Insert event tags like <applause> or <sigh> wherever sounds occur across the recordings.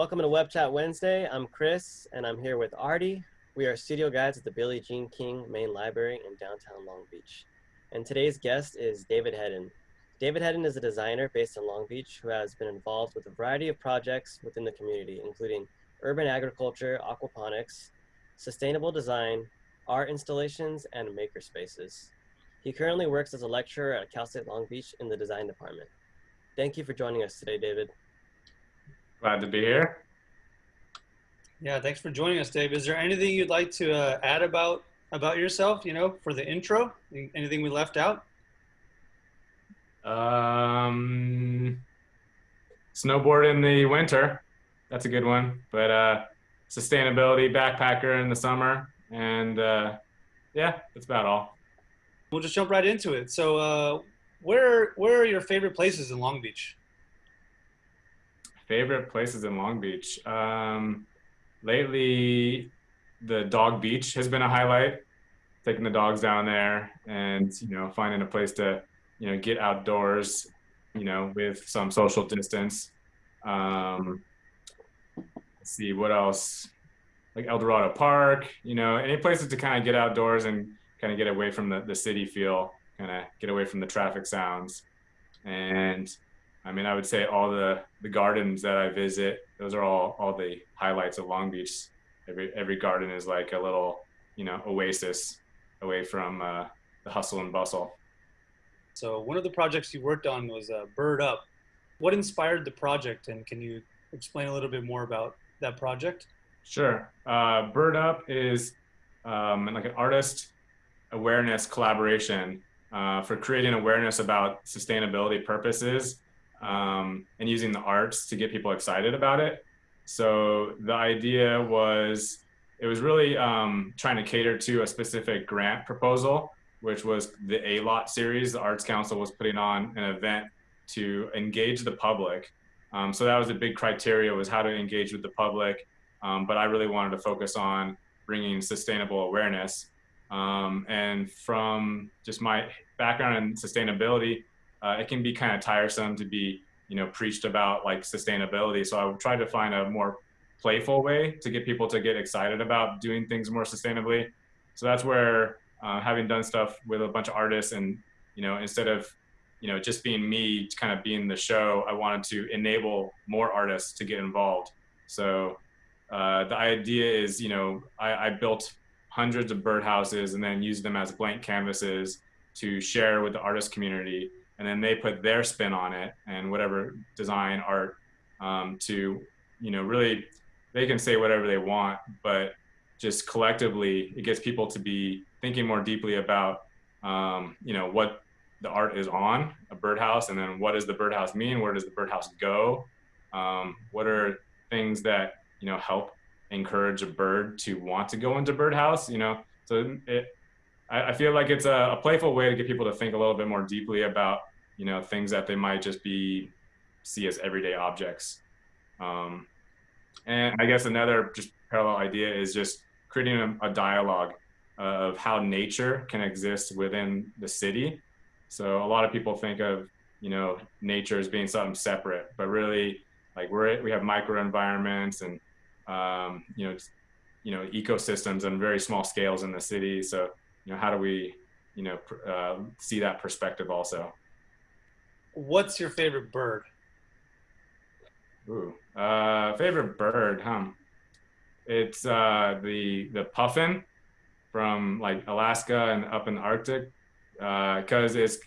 Welcome to Web Chat Wednesday. I'm Chris, and I'm here with Artie. We are studio guides at the Billie Jean King Main Library in downtown Long Beach. And today's guest is David Hedden. David Hedden is a designer based in Long Beach who has been involved with a variety of projects within the community, including urban agriculture, aquaponics, sustainable design, art installations, and maker spaces. He currently works as a lecturer at Cal State Long Beach in the design department. Thank you for joining us today, David. Glad to be here. Yeah, thanks for joining us, Dave. Is there anything you'd like to uh, add about about yourself? You know, for the intro, anything we left out? Um, snowboard in the winter. That's a good one. But uh, sustainability, backpacker in the summer, and uh, yeah, that's about all. We'll just jump right into it. So, uh, where where are your favorite places in Long Beach? Favorite places in Long Beach. Um, lately, the dog beach has been a highlight. Taking the dogs down there and you know finding a place to you know get outdoors, you know with some social distance. Um, let's see what else, like El Dorado Park. You know any places to kind of get outdoors and kind of get away from the, the city feel, kind of get away from the traffic sounds. And I mean, I would say all the, the gardens that I visit, those are all, all the highlights of Long Beach. Every, every garden is like a little, you know, oasis away from uh, the hustle and bustle. So one of the projects you worked on was uh, Bird Up. What inspired the project and can you explain a little bit more about that project? Sure. Uh, Bird Up is um, like an artist awareness collaboration uh, for creating awareness about sustainability purposes um, and using the arts to get people excited about it. So the idea was, it was really um, trying to cater to a specific grant proposal, which was the A-Lot series. The Arts Council was putting on an event to engage the public. Um, so that was a big criteria was how to engage with the public. Um, but I really wanted to focus on bringing sustainable awareness. Um, and from just my background in sustainability, uh, it can be kind of tiresome to be, you know, preached about like sustainability. So I try to find a more playful way to get people to get excited about doing things more sustainably. So that's where uh, having done stuff with a bunch of artists and, you know, instead of, you know, just being me kind of being the show, I wanted to enable more artists to get involved. So uh, the idea is, you know, I, I built hundreds of birdhouses and then used them as blank canvases to share with the artist community and then they put their spin on it and whatever design art um, to you know really they can say whatever they want but just collectively it gets people to be thinking more deeply about um, you know what the art is on a birdhouse and then what does the birdhouse mean? Where does the birdhouse go? Um, what are things that you know help encourage a bird to want to go into birdhouse you know? So it I, feel like it's a, a, playful way to get people to think a little bit more deeply about you know things that they might just be see as everyday objects. Um, and i guess another just parallel idea is just creating a, a dialogue of how nature can exist within the city. So a lot of people think of you know nature as being something separate but really like we're we have microenvironments and um, you know you know ecosystems on very small scales in the city. So you know how do we you know uh, see that perspective also what's your favorite bird? Ooh, uh, favorite bird, huh? It's uh, the the puffin from like Alaska and up in the Arctic, because uh, it's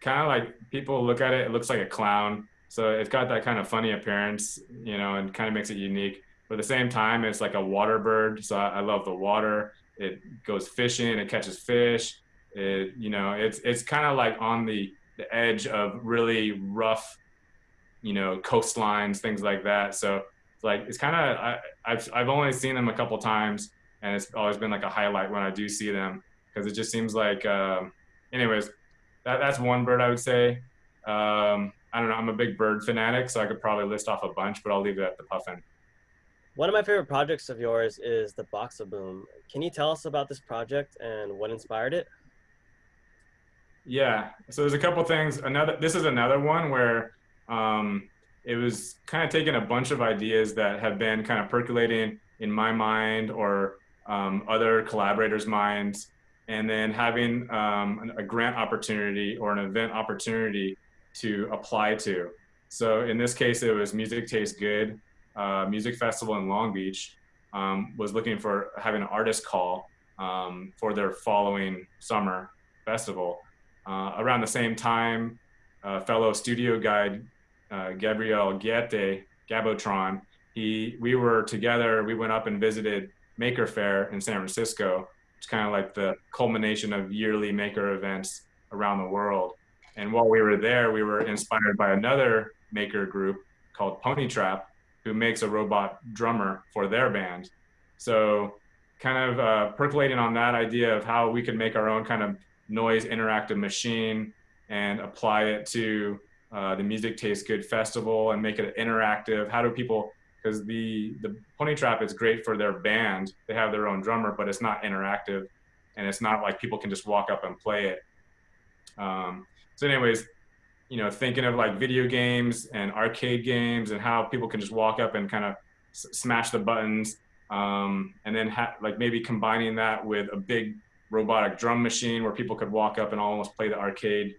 kind of like people look at it, it looks like a clown. So it's got that kind of funny appearance, you know, and kind of makes it unique. But at the same time, it's like a water bird. So I, I love the water. It goes fishing, it catches fish. It, you know, it's it's kind of like on the the edge of really rough, you know, coastlines, things like that. So it's like it's kind of I've I've only seen them a couple times, and it's always been like a highlight when I do see them because it just seems like. Um, anyways, that that's one bird I would say. Um, I don't know. I'm a big bird fanatic, so I could probably list off a bunch, but I'll leave it at the puffin. One of my favorite projects of yours is the Box-a-Boom. Can you tell us about this project and what inspired it? Yeah. So there's a couple things. Another. This is another one where um, it was kind of taking a bunch of ideas that have been kind of percolating in my mind or um, other collaborators' minds, and then having um, a grant opportunity or an event opportunity to apply to. So in this case, it was Music Tastes Good, uh, Music Festival in Long Beach, um, was looking for having an artist call um, for their following summer festival. Uh, around the same time, uh, fellow studio guide uh, Gabriel Guete, Gabotron, he, we were together, we went up and visited Maker Faire in San Francisco. It's kind of like the culmination of yearly maker events around the world. And while we were there, we were inspired by another maker group called Pony Trap, who makes a robot drummer for their band. So, kind of uh, percolating on that idea of how we could make our own kind of noise interactive machine and apply it to uh, the Music Tastes Good festival and make it interactive. How do people? Because the the Pony Trap is great for their band. They have their own drummer, but it's not interactive, and it's not like people can just walk up and play it. Um, so, anyways, you know, thinking of like video games and arcade games and how people can just walk up and kind of smash the buttons, um, and then like maybe combining that with a big robotic drum machine where people could walk up and almost play the arcade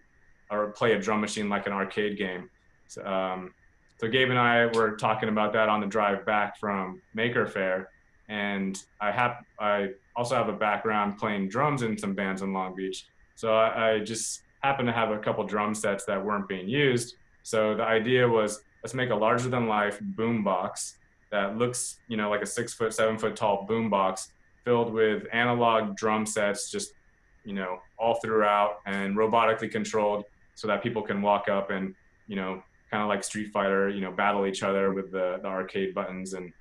or play a drum machine like an arcade game. So, um, so Gabe and I were talking about that on the drive back from Maker Faire, and I have I also have a background playing drums in some bands in Long Beach. So I, I just happened to have a couple drum sets that weren't being used. So the idea was let's make a larger than life boom box that looks, you know, like a six foot, seven foot tall boom box filled with analog drum sets, just, you know, all throughout and robotically controlled so that people can walk up and, you know, kind of like Street Fighter, you know, battle each other with the, the arcade buttons. And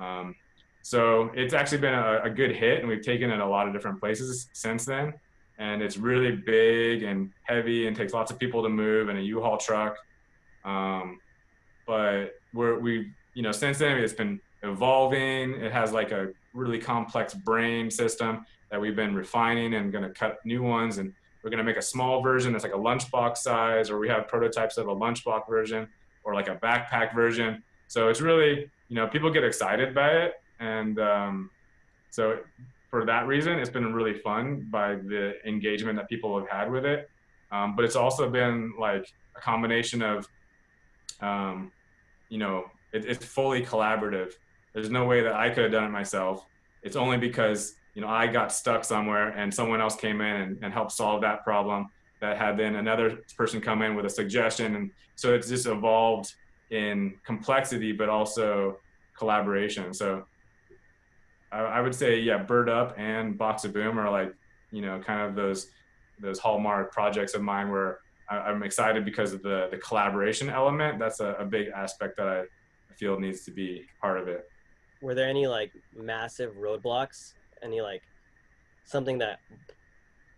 um, so it's actually been a, a good hit and we've taken it a lot of different places since then and it's really big and heavy and takes lots of people to move and a U-Haul truck. Um, but we're we you know since then it's been evolving. It has like a really complex brain system that we've been refining and going to cut new ones and we're going to make a small version that's like a lunchbox size or we have prototypes of a lunchbox version or like a backpack version so it's really you know people get excited by it and um, so for that reason, it's been really fun by the engagement that people have had with it. Um, but it's also been like a combination of, um, you know, it, it's fully collaborative. There's no way that I could have done it myself. It's only because, you know, I got stuck somewhere and someone else came in and, and helped solve that problem that had then another person come in with a suggestion. And so it's just evolved in complexity, but also collaboration. So I, I would say yeah, Bird Up and Box of Boom are like you know kind of those those hallmark projects of mine where I, am excited because of the the collaboration element. That's a, a big aspect that I feel needs to be part of it. Were there any like massive roadblocks? Any like something that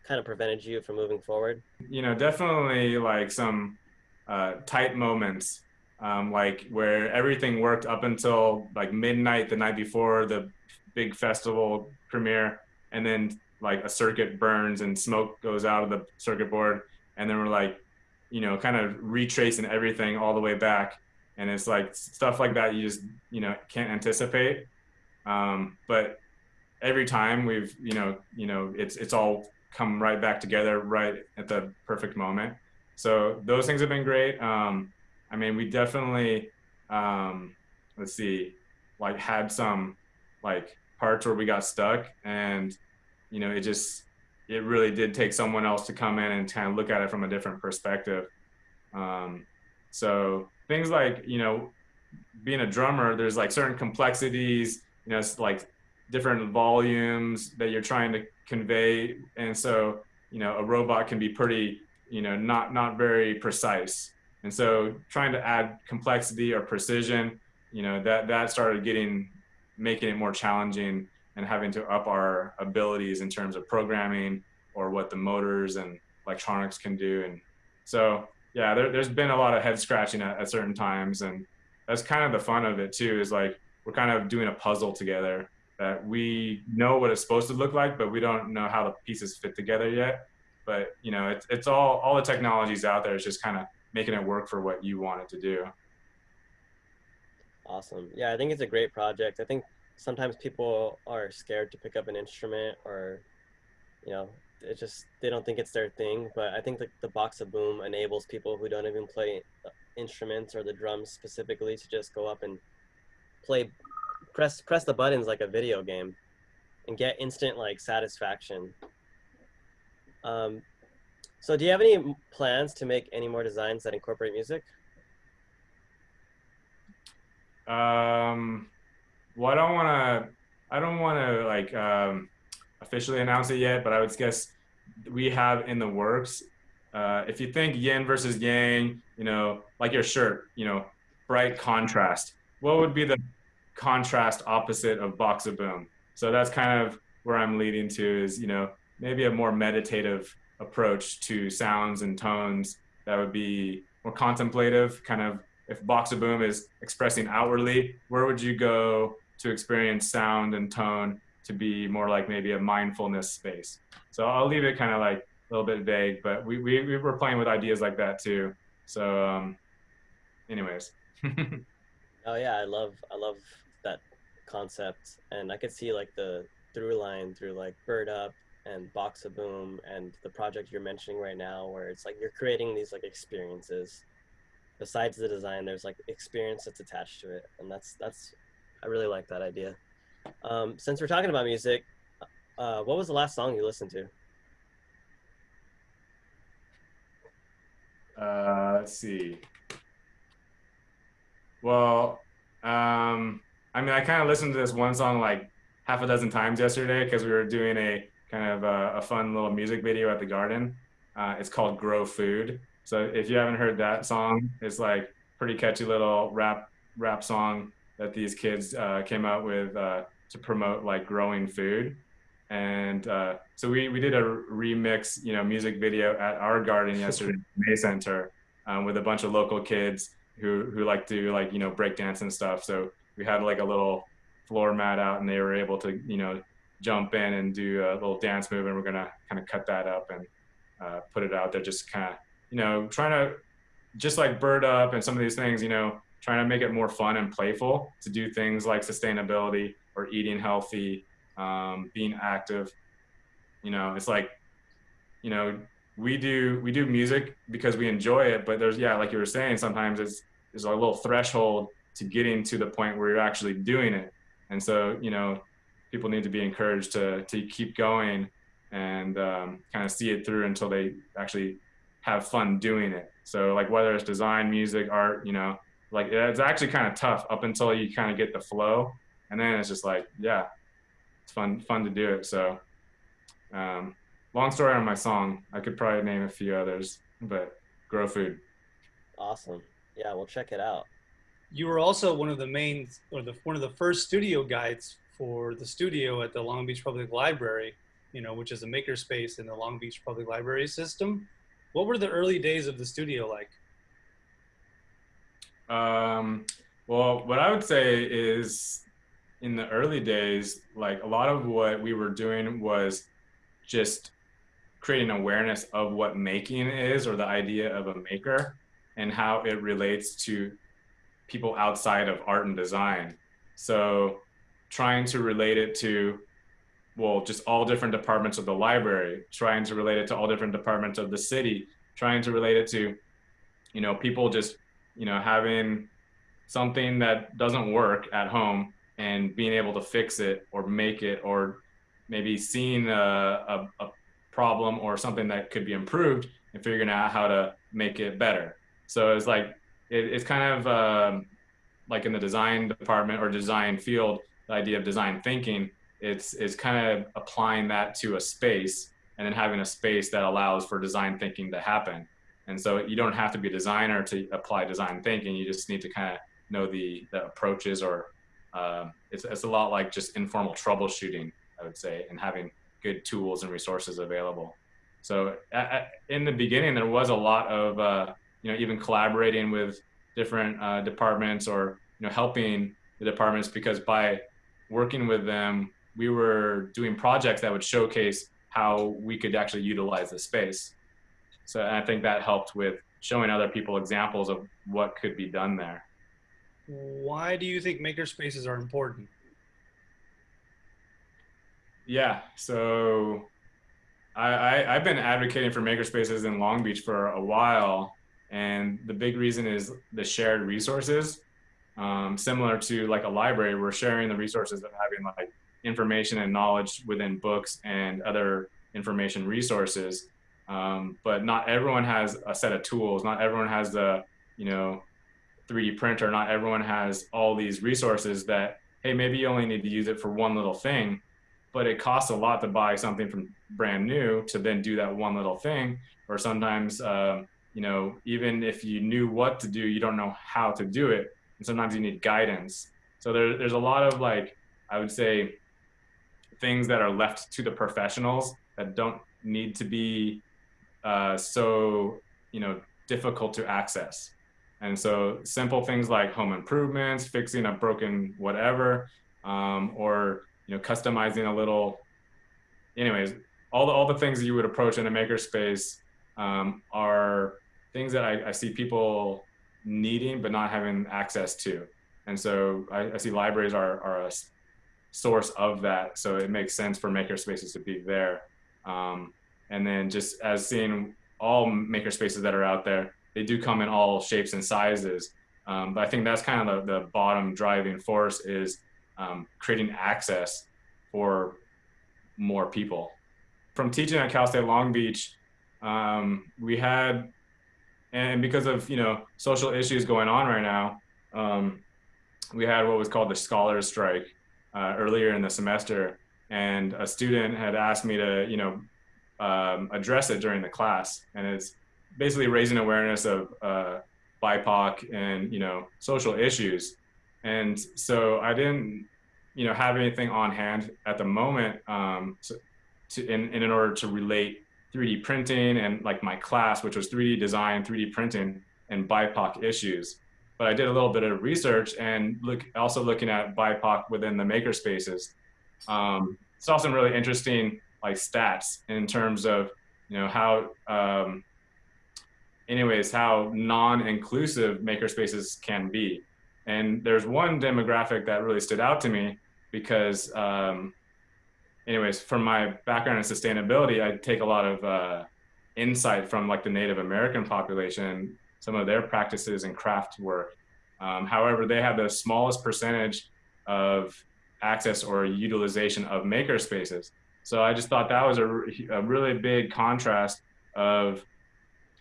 kind of prevented you from moving forward? You know, definitely like some uh, tight moments, um, like where everything worked up until like midnight the night before the big festival premiere, and then like a circuit burns and smoke goes out of the circuit board, and then we're like, you know, kind of retracing everything all the way back, and it's like stuff like that you just you know can't anticipate. Um, but every time we've you know you know it's it's all come right back together right at the perfect moment. So those things have been great. Um, I mean, we definitely um, let's see, like had some like parts where we got stuck and you know it just it really did take someone else to come in and kind of look at it from a different perspective um, so things like you know being a drummer there's like certain complexities you know it's like different volumes that you're trying to convey and so you know a robot can be pretty you know not not very precise and so trying to add complexity or precision you know that that started getting making it more challenging and having to up our abilities in terms of programming or what the motors and electronics can do. And so, yeah, there, has been a lot of head scratching at, at, certain times. And that's kind of the fun of it too, is like we're kind of doing a puzzle together that we know what it's supposed to look like, but we don't know how the pieces fit together yet. But, you know, it's, it's all, all the technologies out there is just kind of making it work for what you want it to do. Awesome. Yeah, I think it's a great project. I think sometimes people are scared to pick up an instrument or, you know, it just they don't think it's their thing. But I think the, the box of boom enables people who don't even play uh, instruments or the drums specifically to just go up and play, press press the buttons like a video game, and get instant like satisfaction. Um, so do you have any plans to make any more designs that incorporate music? Um, well, I don't want to. I don't want to like um, officially announce it yet, but I would guess we have in the works. Uh, if you think yin versus yang, you know, like your shirt, you know, bright contrast. What would be the contrast opposite of box of boom? So that's kind of where I'm leading to is, you know, maybe a more meditative approach to sounds and tones that would be more contemplative, kind of if box of boom is expressing outwardly, where would you go to experience sound and tone to be more like maybe a mindfulness space? So I'll leave it kind of like a little bit vague, but we, we, we were playing with ideas like that too. So, um, anyways. <laughs> oh yeah, I love, I love that concept. And I could see like the through line through like Bird Up and Box-a-Boom and the project you're mentioning right now, where it's like you're creating these like experiences besides the design, there's like experience that's attached to it, and that's that's I really like that idea. Um, since we're talking about music, uh, what was the last song you listened to? Uh, let's see. Well, um, I mean, I kind of listened to this one song like half a dozen times yesterday because we were doing a kind of a, a, fun little music video at the garden. Uh, it's called Grow Food. So if you haven't heard that song, it's like pretty catchy little rap rap song that these kids uh, came out with uh, to promote like growing food. And uh, so we, we did a remix, you know, music video at our garden yesterday, May Center, um, with a bunch of local kids who, who like to like, you know, break dance and stuff. So we had like a little floor mat out and they were able to, you know, jump in and do a little dance move. And we're going to kind of cut that up and uh, put it out there, just kind of you know, trying to just like Bird Up and some of these things, you know, trying to make it more fun and playful to do things like sustainability or eating healthy, um, being active. You know, it's like, you know, we do we do music because we enjoy it, but there's yeah, like you were saying, sometimes it's there's a little threshold to getting to the point where you're actually doing it. And so, you know, people need to be encouraged to to keep going and um, kind of see it through until they actually have fun doing it. So like whether it's design, music, art, you know, like it's actually kind of tough up until you kind of get the flow, and then it's just like yeah, it's fun fun to do it. So um, long story on my song. I could probably name a few others, but grow food. Awesome. Yeah, we'll check it out. You were also one of the main or the one of the first studio guides for the studio at the Long Beach Public Library, you know, which is a makerspace in the Long Beach Public Library system. What were the early days of the studio like? Um, well, what I would say is in the early days, like a lot of what we were doing was just creating awareness of what making is or the idea of a maker and how it relates to people outside of art and design. So trying to relate it to well, just all different departments of the library, trying to relate it to all different departments of the city, trying to relate it to, you know, people just, you know, having something that doesn't work at home and being able to fix it or make it or maybe seeing a, a, a problem or something that could be improved and figuring out how to make it better. So it's like, it, it's kind of um, like in the design department or design field, the idea of design thinking it's it's kind of applying that to a space and then having a space that allows for design thinking to happen. And so you don't have to be a designer to apply design thinking. You just need to kind of know the, the approaches or uh, it's, it's a lot like just informal troubleshooting, I would say, and having good tools and resources available. So at, in the beginning, there was a lot of, uh, you know, even collaborating with different uh, departments or, you know, helping the departments because by working with them, we were doing projects that would showcase how we could actually utilize the space. So I think that helped with showing other people examples of what could be done there. Why do you think makerspaces are important? Yeah, so I, I have been advocating for makerspaces in Long Beach for a while, and the big reason is the shared resources. Um, similar to like a library, we're sharing the resources of having like information and knowledge within books and other information resources. Um, but not everyone has a set of tools. Not everyone has the, you know, 3D printer. Not everyone has all these resources that, hey, maybe you only need to use it for one little thing, but it costs a lot to buy something from brand new to then do that one little thing. Or sometimes, uh, you know, even if you knew what to do, you don't know how to do it. And sometimes you need guidance. So there, there's a lot of like, I would say, things that are left to the professionals that don't need to be uh, so you know difficult to access and so simple things like home improvements fixing a broken whatever um, or you know customizing a little anyways all the, all the things that you would approach in a makerspace um, are things that I, I, see people needing but not having access to and so I, I see libraries are, are a source of that. So it makes sense for makerspaces to be there. Um, and then just as seeing all makerspaces that are out there, they do come in all shapes and sizes. Um, but I think that's kind of the, the bottom driving force is um, creating access for more people. From teaching at Cal State Long Beach, um, we had, and because of you know social issues going on right now, um, we had what was called the scholars strike, uh, earlier in the semester, and a student had asked me to, you know, um, address it during the class, and it's basically raising awareness of uh, BIPOC and you know social issues. And so I didn't, you know, have anything on hand at the moment um, to, to in, in order to relate 3D printing and like my class, which was 3D design, 3D printing, and BIPOC issues but I did a little bit of research and look also looking at BIPOC within the maker spaces. Um, saw some really interesting like stats in terms of you know how um, anyways how non-inclusive maker spaces can be. And there's one demographic that really stood out to me because um, anyways from my background in sustainability, I take a lot of uh, insight from like the Native American population some of their practices and craft work. Um, however, they have the smallest percentage of access or utilization of maker spaces. So I just thought that was a, a really big contrast of,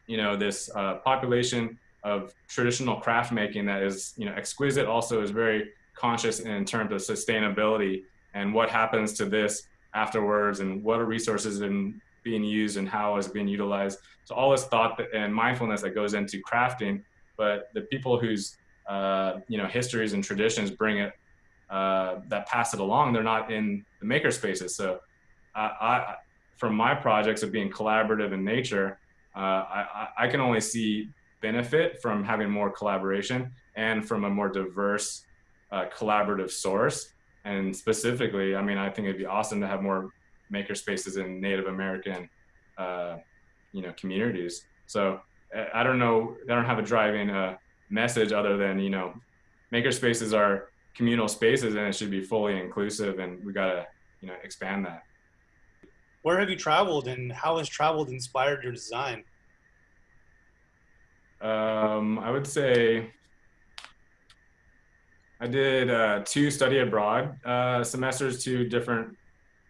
you know, this uh, population of traditional craft making that is, you know, exquisite, also is very conscious in terms of sustainability and what happens to this afterwards and what are resources and being used and how is it being utilized. So all this thought and mindfulness that goes into crafting, but the people whose uh, you know histories and traditions bring it uh, that pass it along, they're not in the maker spaces. So I, I from my projects of being collaborative in nature, uh, I, I can only see benefit from having more collaboration and from a more diverse uh, collaborative source. And specifically, I mean, I think it'd be awesome to have more maker spaces in Native American, uh, you know, communities. So I don't know, I don't have a driving uh, message other than, you know, maker spaces are communal spaces and it should be fully inclusive and we got to, you know, expand that. Where have you traveled and how has traveled inspired your design? Um, I would say I did uh, two study abroad uh, semesters, two different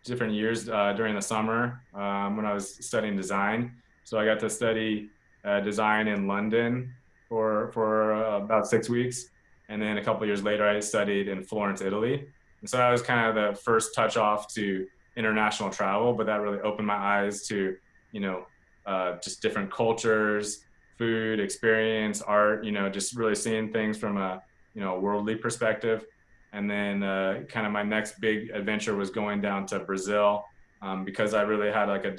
different years uh, during the summer um, when I was studying design. So I got to study uh, design in London for for uh, about six weeks, and then a couple years later, I studied in Florence, Italy. And so that was kind of the first touch off to international travel, but that really opened my eyes to you know uh, just different cultures, food, experience, art. You know, just really seeing things from a you know worldly perspective. And then uh, kind of my next big adventure was going down to Brazil um, because I really had like a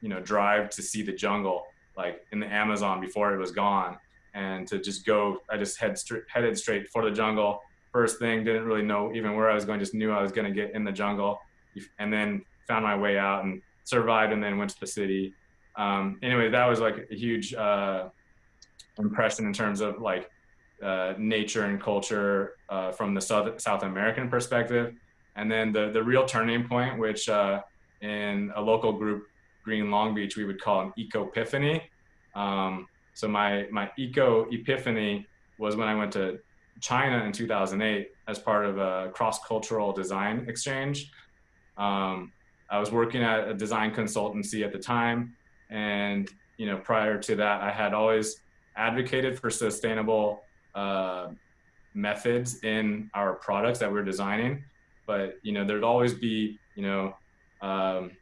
you know drive to see the jungle like in the Amazon before it was gone. And to just go I just head straight headed straight for the jungle. First thing didn't really know even where I was going just knew I was going to get in the jungle and then found my way out and survived and then went to the city um, anyway that was like a huge uh, impression in terms of like uh, nature and culture uh, from the South, South American perspective. And then the, the real turning point, which uh, in a local group, Green Long Beach, we would call an eco epiphany. Um, so my, my eco epiphany was when I went to China in 2008 as part of a cross-cultural design exchange. Um, I was working at a design consultancy at the time, and you know, prior to that, I had always advocated for sustainable uh, methods in our products that we're designing. But you know, there'd always be you know um,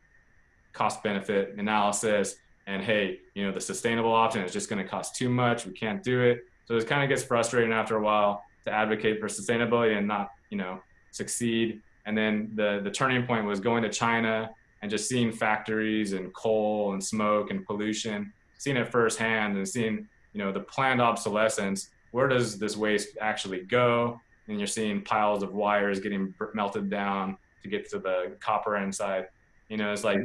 cost benefit analysis, and hey, you know, the sustainable option is just going to cost too much. We can't do it. So it kind of gets frustrating after a while to advocate for sustainability and not you know succeed. And then the the turning point was going to China and just seeing factories and coal and smoke and pollution, seeing it firsthand and seeing you know the planned obsolescence. Where does this waste actually go? And you're seeing piles of wires getting melted down to get to the copper inside. You know it's like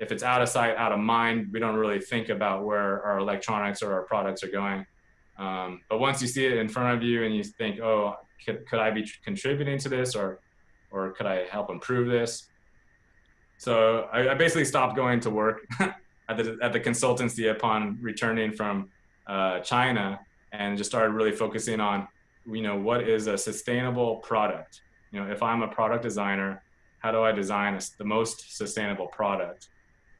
if it's out of sight out of mind we don't really think about where our electronics or our products are going. Um, but once you see it in front of you and you think oh could, could i be contributing to this? or or could i help improve this so i, I basically stopped going to work <laughs> at the at the consultancy upon returning from uh, china and just started really focusing on, you know, what is a sustainable product? You know, if I'm a product designer, how do I design a, the most sustainable product?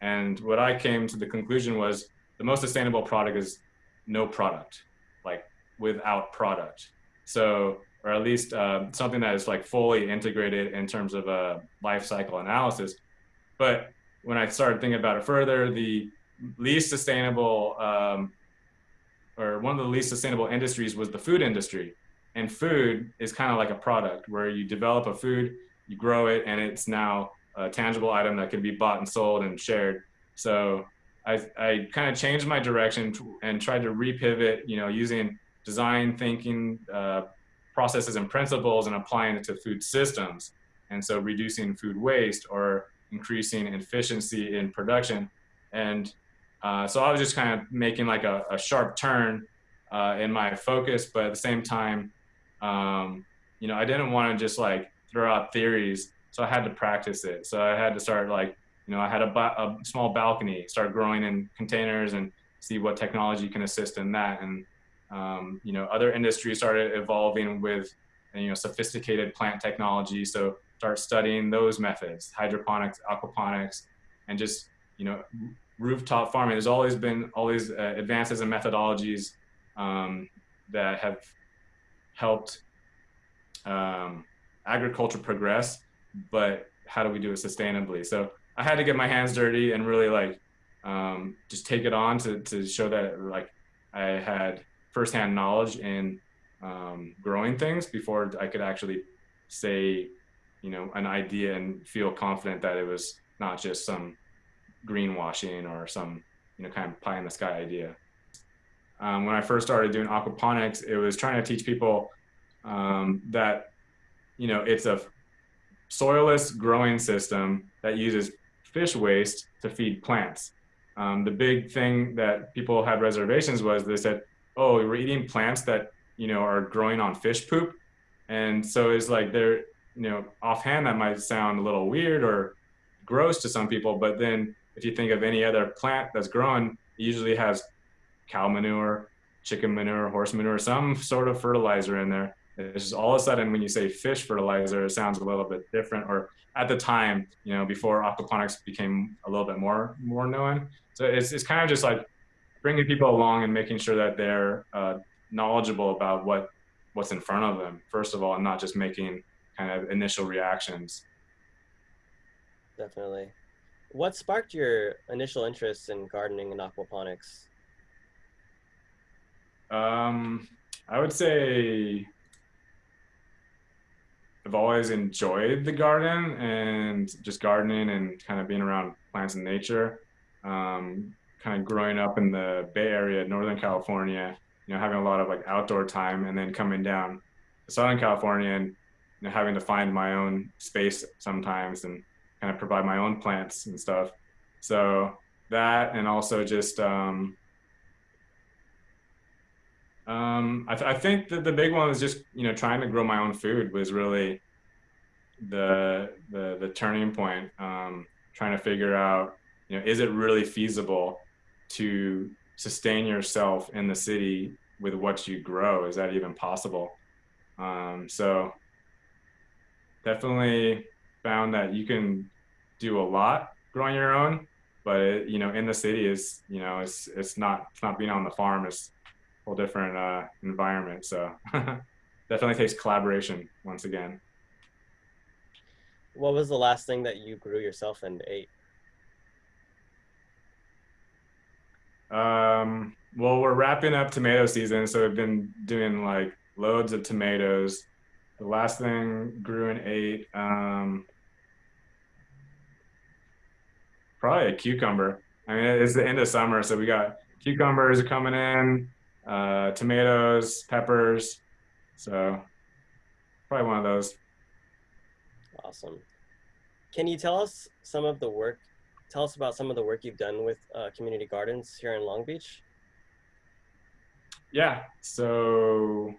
And what I came to the conclusion was the most sustainable product is no product, like without product. So, or at least uh, something that is like fully integrated in terms of a life cycle analysis. But when I started thinking about it further, the least sustainable um, or one of the least sustainable industries was the food industry. And food is kind of like a product where you develop a food, you grow it, and it's now a tangible item that can be bought and sold and shared. So I, I kind of changed my direction and tried to repivot, you know, using design thinking uh, processes and principles and applying it to food systems. And so reducing food waste or increasing efficiency in production. And uh, so I was just kind of making like a, a sharp turn uh, in my focus, but at the same time, um, you know, I didn't want to just like throw out theories, so I had to practice it. So I had to start like, you know, I had a, a small balcony, start growing in containers and see what technology can assist in that. And um, you know, other industries started evolving with you know sophisticated plant technology. So start studying those methods, hydroponics, aquaponics, and just you know rooftop farming. There's always been all these uh, advances and methodologies um, that have helped um, agriculture progress, but how do we do it sustainably? So I had to get my hands dirty and really like um, just take it on to, to show that like I had firsthand knowledge in um, growing things before I could actually say, you know, an idea and feel confident that it was not just some greenwashing or some you know kind of pie in the sky idea. Um, when I first started doing aquaponics, it was trying to teach people um, that you know it's a soilless growing system that uses fish waste to feed plants. Um, the big thing that people had reservations was they said, "Oh, we're eating plants that you know are growing on fish poop," and so it's like they're you know offhand that might sound a little weird or gross to some people, but then if you think of any other plant that's growing, it usually has cow manure, chicken manure, horse manure, some sort of fertilizer in there. It's just all of a sudden when you say fish fertilizer, it sounds a little bit different. Or at the time, you know, before aquaponics became a little bit more more known. So it's it's kind of just like bringing people along and making sure that they're uh, knowledgeable about what what's in front of them first of all, and not just making kind of initial reactions. Definitely. What sparked your initial interest in gardening and aquaponics? Um, I would say I've always enjoyed the garden and just gardening and kind of being around plants and nature. Um, kind of growing up in the Bay Area, Northern California, you know, having a lot of like outdoor time and then coming down to Southern California and you know, having to find my own space sometimes and kind of provide my own plants and stuff. So that, and also just um, Um, I, th- I think that the big one was just you know trying to grow my own food was really the the the turning point. Um, trying to figure out you know is it really feasible to sustain yourself in the city with what you grow? Is that even possible? Um, so definitely found that you can do a lot growing your own, but it, you know in the city is you know it's it's not it's not being on the farm. It's a whole different uh, environment. So <laughs> definitely takes collaboration once again. What was the last thing that you grew yourself and ate? Um, well, we're wrapping up tomato season, so we've been doing like loads of tomatoes. The last thing grew and ate, um, probably a cucumber. I mean, it's the end of summer, so we got cucumbers coming in uh, tomatoes, peppers. So probably one of those. Awesome. Can you tell us some of the work? Tell us about some of the work you've done with uh, community gardens here in Long Beach. Yeah. So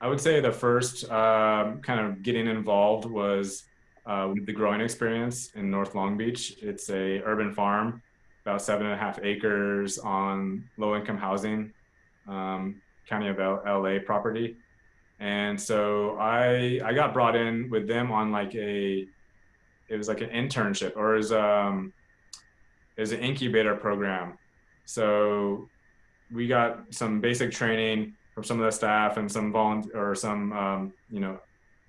I would say the first um, kind of getting involved was uh, with the growing experience in North Long Beach. It's a urban farm about seven and a half acres on low income housing, um, County of L- LA property. And so I I got brought in with them on like a it was like an internship or is um is an incubator program. So we got some basic training from some of the staff and some volunteer or some um, you know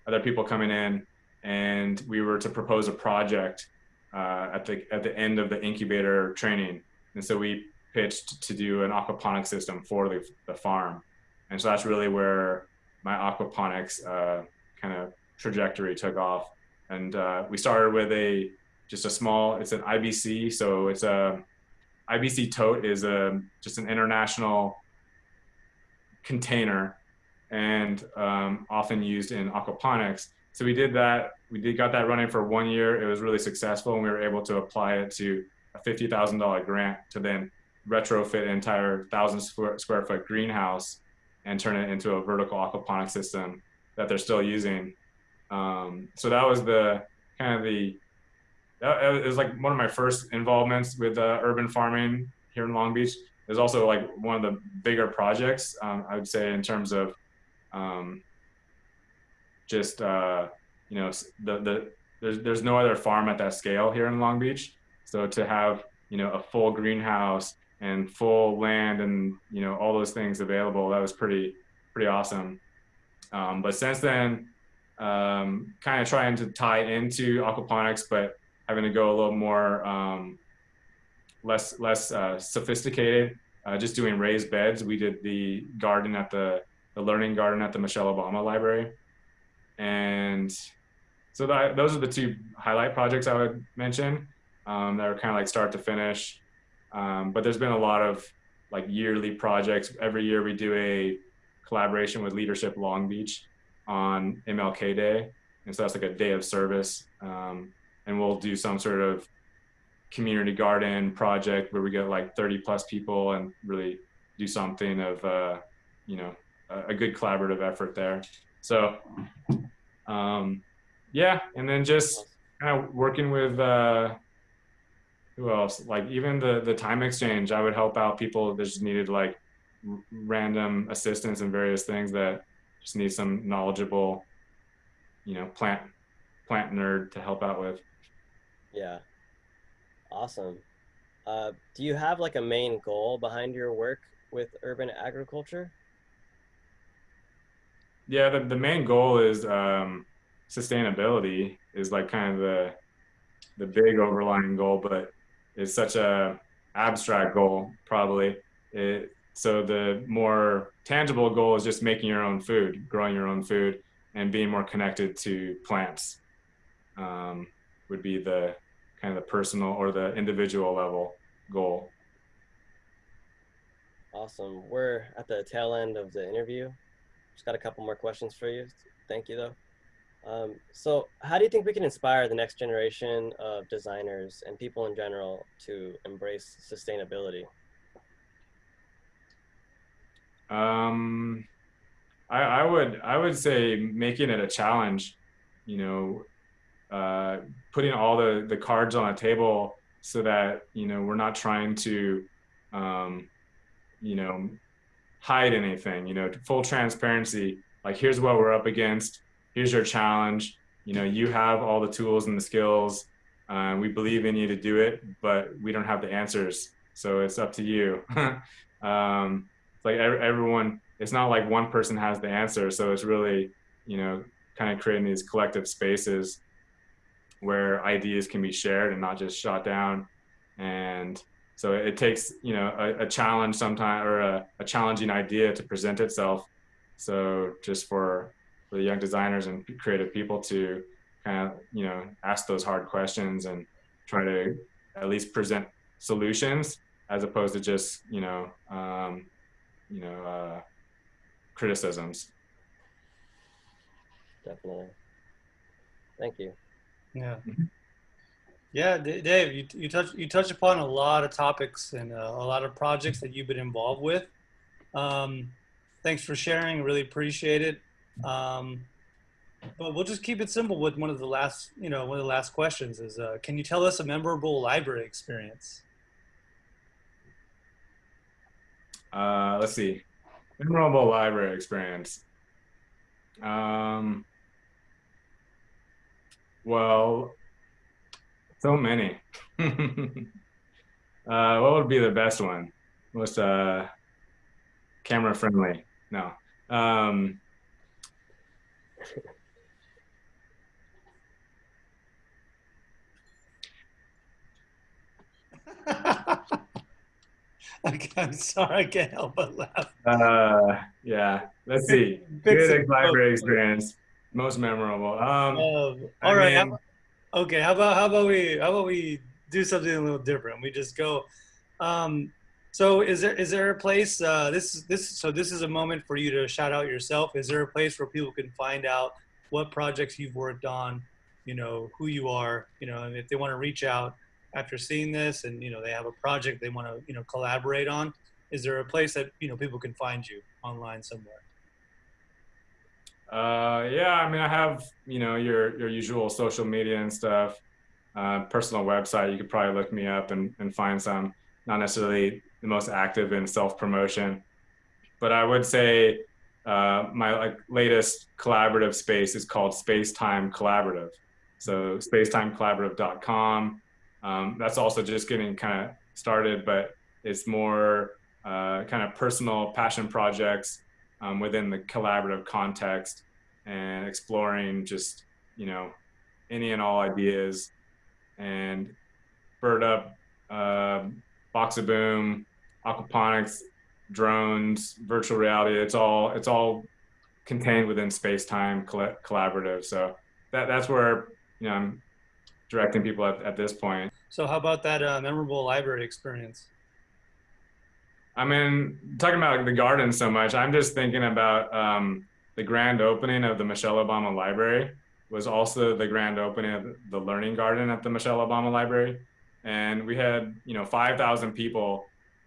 other people coming in, and we were to propose a project uh, at the at the end of the incubator training, and so we pitched to do an aquaponics system for the, the farm, and so that's really where my aquaponics uh, kind of trajectory took off, and uh, we started with a just a small it's an IBC, so it's a IBC tote is a just an international container and um, often used in aquaponics. So we did that we did got that running for one year. It was really successful, and we were able to apply it to a fifty thousand dollar grant to then retrofit an entire thousand square, square foot greenhouse and turn it into a vertical aquaponic system that they're still using. Um, so that was the kind of the that, it was like one of my first involvements with uh, urban farming here in Long Beach. It was also like one of the bigger projects um, I would say in terms of um, just uh, you know the the there's there's no other farm at that scale here in Long Beach. So to have you know a full greenhouse and full land and you know all those things available, that was pretty pretty awesome. Um, but since then, um, kind of trying to tie into aquaponics, but having to go a little more um, less less uh, sophisticated. Uh, just doing raised beds. We did the garden at the the learning garden at the Michelle Obama Library, and so that, those are the two highlight projects I would mention um, that are kind of like start to finish. Um, but there's been a lot of like yearly projects. Every year we do a collaboration with Leadership Long Beach on MLK Day, and so that's like a day of service. Um, and we'll do some sort of community garden project where we get like 30 plus people and really do something of uh, you know a, a, good collaborative effort there. So um, yeah, and then just kind of working with uh, who else? Like even the the time exchange, I would help out people that just needed like random assistance and various things that just need some knowledgeable, you know, plant plant nerd to help out with. Yeah, awesome. Uh, do you have like a main goal behind your work with urban agriculture? Yeah, the, the main goal is um, sustainability is like kind of the the big overlying goal, but it's such a abstract goal probably. It, so the more tangible goal is just making your own food, growing your own food, and being more connected to plants. Um, would be the kind of the personal or the individual level goal. Awesome. We're at the tail end of the interview. Just got a couple more questions for you. Thank you, though. Um, so how do you think we can inspire the next generation of designers and people in general to embrace sustainability? Um, I, I would I would say making it a challenge, you know, uh, putting all the the cards on a table so that you know we're not trying to, um, you know, hide anything. You know, full transparency. Like here's what we're up against. Here's your challenge. You know, you have all the tools and the skills. Uh, we believe in you to do it, but we don't have the answers. So it's up to you. <laughs> um, like everyone it's not like one person has the answer. So it's really you know kind of creating these collective spaces where ideas can be shared and not just shot down. And so it takes you know a, a challenge sometime or a, a, challenging idea to present itself. So just for for the young designers and creative people to kind of you know ask those hard questions and try to at least present solutions as opposed to just you know um, you know uh, criticisms. Definitely. Thank you. Yeah. Mm-hmm. Yeah, Dave, you, you touch you touch upon a lot of topics and uh, a lot of projects that you've been involved with. Um, thanks for sharing. Really appreciate it. Um, but we'll just keep it simple with one of the last, you know, one of the last questions is, uh, can you tell us a memorable library experience? Uh, let's see. Memorable library experience. Um, well, so many. <laughs> uh, what would be the best one? Most uh, camera friendly? No. Um, <laughs> I'm sorry, I can't help but laugh. Uh, yeah. Let's see. Good library experience. Most memorable. Um, um all right. Mean, how, okay. How about how about we how about we do something a little different? We just go. Um, so is there is there a place? Uh, this this so this is a moment for you to shout out yourself. Is there a place where people can find out what projects you've worked on? You know who you are. You know, and if they want to reach out after seeing this and you know they have a project they want to you know collaborate on is there a place that you know people can find you online somewhere? Uh yeah i mean i have you know your your usual social media and stuff. Uh, personal website you could probably look me up and, and find some. Not necessarily the most active in self-promotion but i would say uh, my like latest collaborative space is called space time collaborative so spacetimecollaborative.com um, that's also just getting kind of started, but it's more uh, kind of personal passion projects um, within the collaborative context and exploring just, you know, any and all ideas and bird up, uh, box of boom, aquaponics, drones, virtual reality. It's all, it's all contained within space time collaborative. So that, that's where, you know, I'm directing people at, at this point. So how about that uh, memorable library experience? I mean, talking about the garden so much, I'm just thinking about um, the grand opening of the Michelle Obama Library was also the grand opening of the Learning Garden at the Michelle Obama Library. And we had, you know, 5,000 people,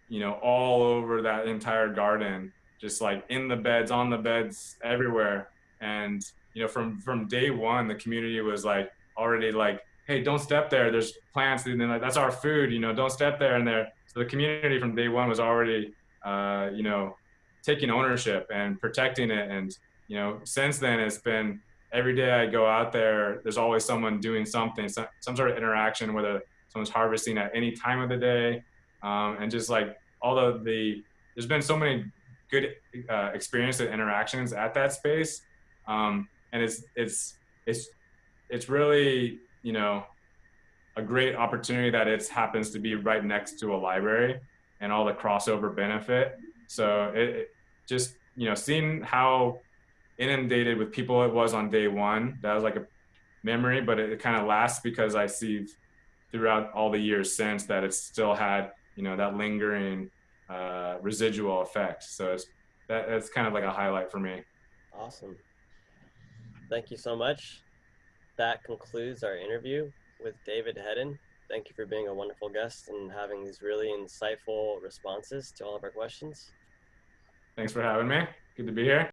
you know, all over that entire garden, just like in the beds, on the beds, everywhere. And, you know, from, from day one, the community was like already like hey, don't step there. There's plants, and then like, that's our food. You know, don't step there. And there, so the community from day one was already, uh, you know, taking ownership and protecting it. And you know, since then it's been every day I go out there. There's always someone doing something, some, some sort of interaction, whether someone's harvesting at any time of the day, um, and just like of the, there's been so many good uh, experiences and interactions at that space, um, and it's it's it's it's really you know, a great opportunity that it happens to be right next to a library and all the crossover benefit. So it, it just, you know, seeing how inundated with people it was on day one, that was like a memory, but it, it kind of lasts because I see throughout all the years since that it's still had, you know, that lingering uh, residual effect. So it's, that, that's kind of like a highlight for me. Awesome. Thank you so much that concludes our interview with David Hedden. Thank you for being a wonderful guest and having these really insightful responses to all of our questions. Thanks for having me. Good to be here.